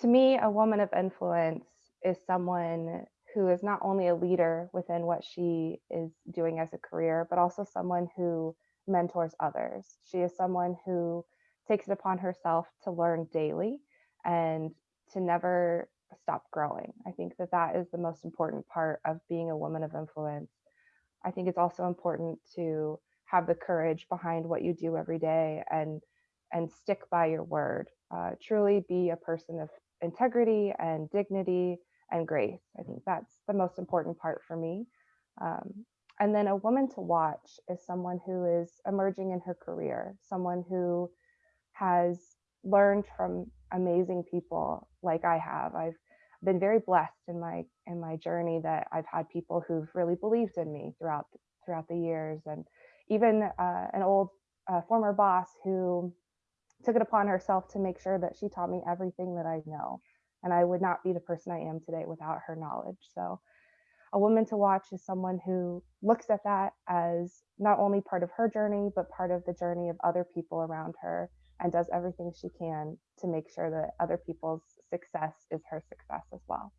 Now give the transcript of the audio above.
To me, a woman of influence is someone who is not only a leader within what she is doing as a career, but also someone who mentors others. She is someone who takes it upon herself to learn daily and to never stop growing. I think that that is the most important part of being a woman of influence. I think it's also important to have the courage behind what you do every day and and stick by your word. Uh, truly be a person of integrity and dignity and grace. I think that's the most important part for me. Um, and then a woman to watch is someone who is emerging in her career, someone who has learned from amazing people like I have. I've been very blessed in my in my journey that I've had people who've really believed in me throughout throughout the years, and even uh, an old uh, former boss who took it upon herself to make sure that she taught me everything that I know, and I would not be the person I am today without her knowledge. So, a woman to watch is someone who looks at that as not only part of her journey, but part of the journey of other people around her and does everything she can to make sure that other people's success is her success as well.